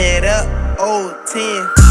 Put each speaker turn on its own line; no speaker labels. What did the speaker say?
it up, old 10.